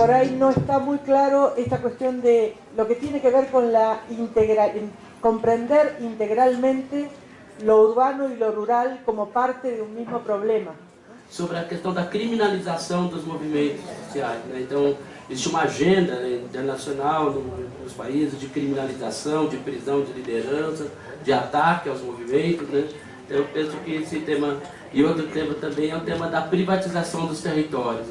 por ahí no está muy claro esta cuestión de lo que tiene que ver con la integral, comprender integralmente lo urbano e lo rural como parte de um mesmo problema. Sobre a questão da criminalização dos movimentos sociais. Né? Então, existe uma agenda né, internacional nos países de criminalização, de prisão de liderança, de ataque aos movimentos. Né? Então, eu penso que esse tema... E outro tema também é o tema da privatização dos territórios.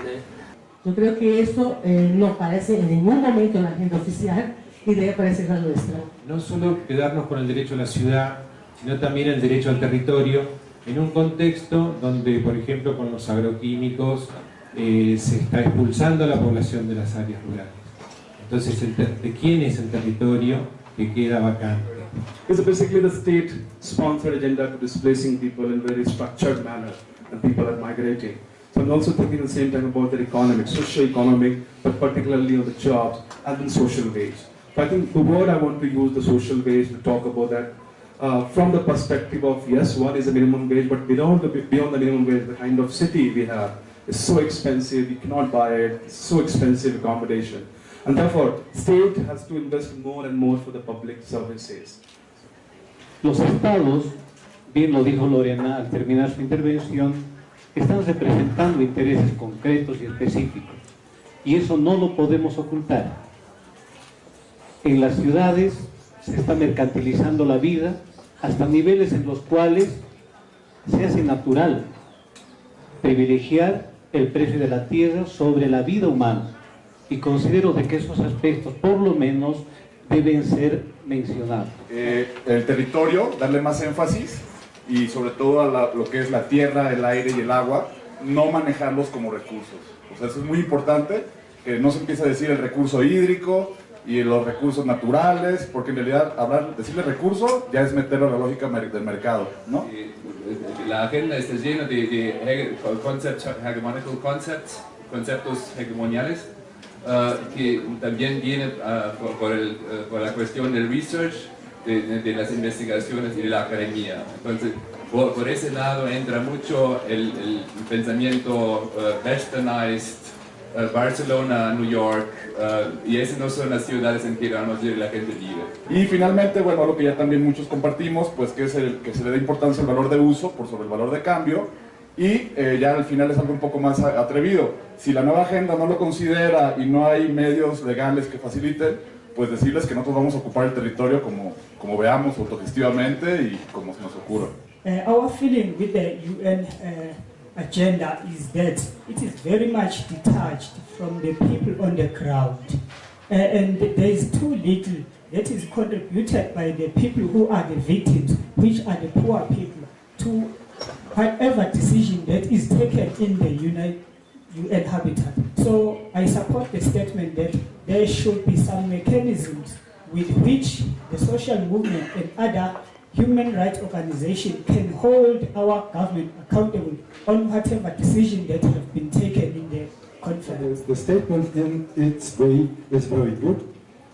Eu creo que isso eh, não aparece em nenhum momento na agenda oficial y debe aparecer la nuestra. No solo quedarnos con el derecho a la ciudad, sino también el derecho al territorio, en un contexto donde, por ejemplo, con los agroquímicos eh, se está expulsando a la población de las áreas rurales. Entonces, ¿de quién es el territorio que queda vacante? It's basically the state-sponsored agenda to displacing people in very structured manner, and people are migrating. So I'm also thinking at the same time about the economic, socio-economic, but particularly on the jobs and the social wage. I think the word I want to use, the social wage, to talk about that uh, from the perspective of, yes, what is a minimum wage, but beyond the, beyond the minimum wage, the kind of city we have is so expensive, you cannot buy it, it's so expensive accommodation. And therefore, state has to invest more and more for the public services. Los estados, bien lo dijo Lorena al terminar su intervención, están representando intereses concretos y específicos. Y eso no lo podemos ocultar. En las ciudades se está mercantilizando la vida hasta niveles en los cuales se hace natural privilegiar el precio de la tierra sobre la vida humana. Y considero de que esos aspectos, por lo menos, deben ser mencionados. Eh, el territorio, darle más énfasis y sobre todo a lo que es la tierra, el aire y el agua, no manejarlos como recursos. O sea, eso es muy importante, que no se empiece a decir el recurso hídrico, y los recursos naturales, porque en realidad hablar, decirle recurso ya es meterlo a la lógica del mercado, ¿no? La agenda está llena de, de hegemonical concepts, conceptos hegemoniales, uh, que también viene uh, por, el, uh, por, la cuestión del research, de, de, las investigaciones y de la academia. Entonces, por, por ese lado entra mucho el, el pensamiento westernized, eh, Barcelona, New York, uh, y esas no son las ciudades en que la gente vive. Y finalmente, bueno, lo que ya también muchos compartimos, pues que es el que se le da importancia al valor de uso por sobre el valor de cambio, y eh, ya al final es algo un poco más atrevido. Si la nueva agenda no lo considera y no hay medios legales que faciliten, pues decirles que nosotros vamos a ocupar el territorio como, como veamos autogestivamente y como se nos ocurra. Uh, our feeling with the UN agenda is that it is very much detached from the people on the ground. Uh, and there is too little that is contributed by the people who are the victims, which are the poor people, to whatever decision that is taken in the United UN Habitat. So I support the statement that there should be some mechanisms with which the social movement and other human rights organizations can hold our government accountable on whatever decision that have been taken in the conference. The statement in its way is very good,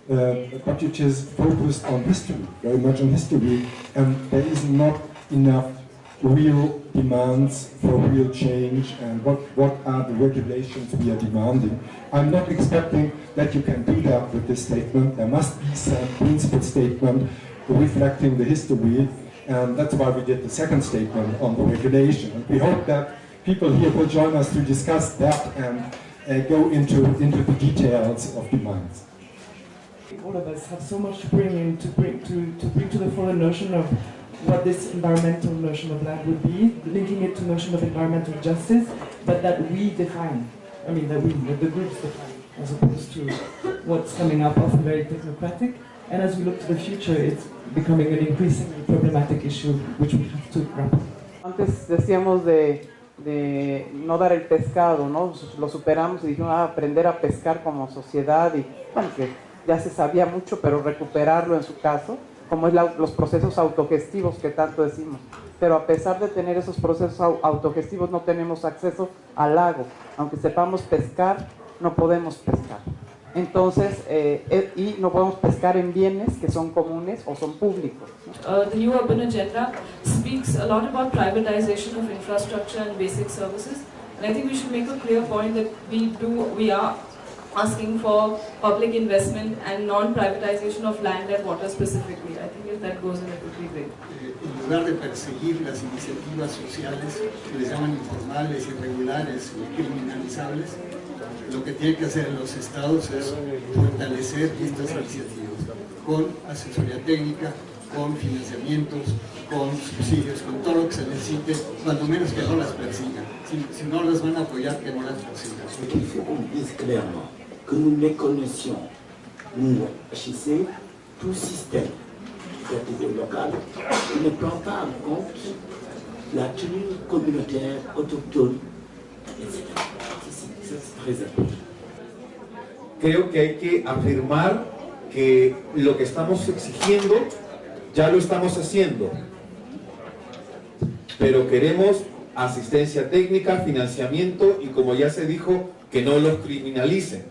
uh, but it is focused on history, very much on history, and there is not enough real demands for real change and what, what are the regulations we are demanding. I'm not expecting that you can do that with this statement. There must be some principle statement reflecting the history, and that's why we did the second statement on the regulation. We hope that people here will join us to discuss that and uh, go into, into the details of demands. All of us have so much to bring in, to bring to, to bring to the full notion of what this environmental notion of land would be, linking it to notion of environmental justice, but that we define. I mean, that we, that the groups define, as opposed to what's coming up, often very technocratic. And as we look to the future, it's becoming an increasingly problematic issue which we have to grapple. Antes decíamos de, de no dar el pescado, ¿no? Lo superamos y dijimos, ah, aprender a pescar como sociedad y, bueno, que ya se sabía mucho, pero recuperarlo en su caso, como los procesos autogestivos que tanto decimos. Pero a pesar de tener esos procesos autogestivos no tenemos acceso al lago. Aunque sepamos pescar, no podemos pescar. Entonces, eh, eh, y no podemos pescar en bienes que son comunes o son públicos. Uh, the new urban agenda speaks a lot about privatization of infrastructure and basic services. And I think we should make a clear point that we do, we are asking for public investment and non-privatization of land and water specifically. Great. en lugar de perseguir las iniciativas sociales que les llaman informales, irregulares o criminalizables, lo que tienen que hacer los estados es fortalecer estas iniciativas con asesoría técnica, con financiamientos, con subsidios, con todo lo que se necesite, cuando menos que no las persigan. Si, si no las van a apoyar, que no las persigan. Clairement que nous méconnaissions, nous, HIC, tout système Creo que hay que afirmar que lo que estamos exigiendo ya lo estamos haciendo, pero queremos asistencia técnica, financiamiento y como ya se dijo, que no los criminalicen.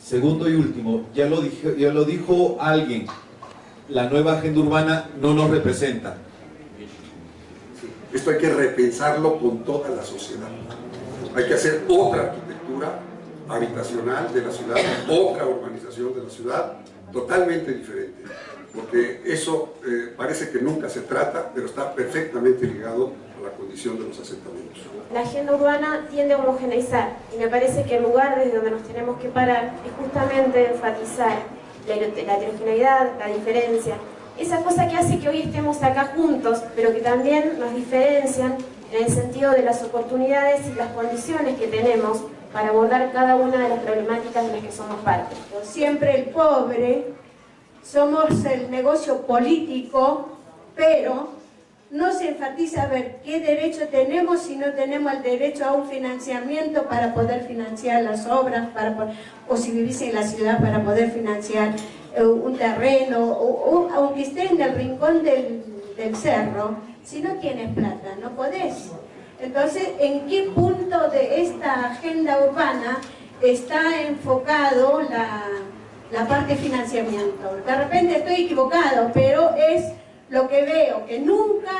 Segundo y último, ya lo, dijo, ya lo dijo alguien, la nueva agenda urbana no nos representa. Esto hay que repensarlo con toda la sociedad. Hay que hacer otra arquitectura habitacional de la ciudad, otra urbanización de la ciudad, totalmente diferente. Porque eso eh, parece que nunca se trata, pero está perfectamente ligado a la condición de los asentamientos. La agenda urbana tiende a homogeneizar y me parece que el lugar desde donde nos tenemos que parar es justamente enfatizar la, la heterogeneidad, la diferencia, esa cosa que hace que hoy estemos acá juntos, pero que también nos diferencian en el sentido de las oportunidades y las condiciones que tenemos para abordar cada una de las problemáticas de las que somos parte. Siempre el pobre, somos el negocio político, pero no se enfatiza a ver qué derecho tenemos si no tenemos el derecho a un financiamiento para poder financiar las obras, para, o si vivís en la ciudad para poder financiar eh, un terreno, o, aunque esté en el rincón del, del cerro, si no tienes plata, no podés. Entonces, ¿en qué punto de esta agenda urbana está enfocado la, la parte de financiamiento? De repente estoy equivocado, pero es lo que veo, que nunca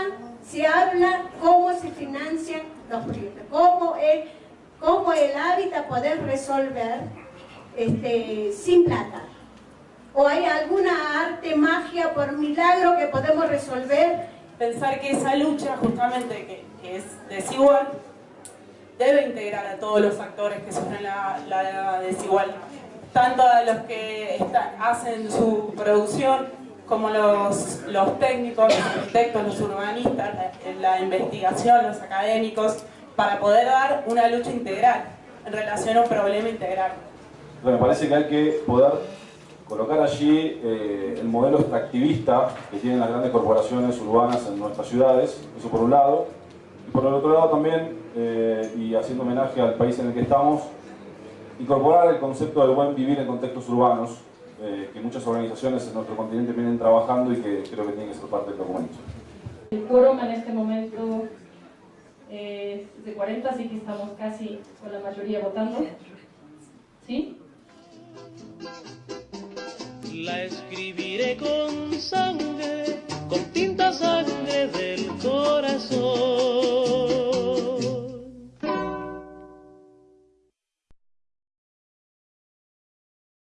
se habla cómo se financian los proyectos, cómo, es, cómo el hábitat poder resolver este, sin plata. ¿O hay alguna arte, magia, por milagro que podemos resolver? Pensar que esa lucha, justamente, que, es desigual, debe integrar a todos los actores que sufren la, la desigualdad. Tanto a los que hacen su producción, como los, los técnicos, los arquitectos, los urbanistas, la, la, investigación, los académicos, para poder dar una lucha integral en relación a un problema integral. Bueno, me parece que hay que poder colocar allí eh, el modelo extractivista que tienen las grandes corporaciones urbanas en nuestras ciudades, eso por un lado, y por el otro lado también, eh, y haciendo homenaje al país en el que estamos, incorporar el concepto del buen vivir en contextos urbanos, eh, que muchas organizaciones en nuestro continente vienen trabajando y que creo que tienen que ser parte del documento. El quórum en este momento es de 40, así que estamos casi con la mayoría votando. ¿Sí? La escribiré con sangre, con tinta sangre del corazón.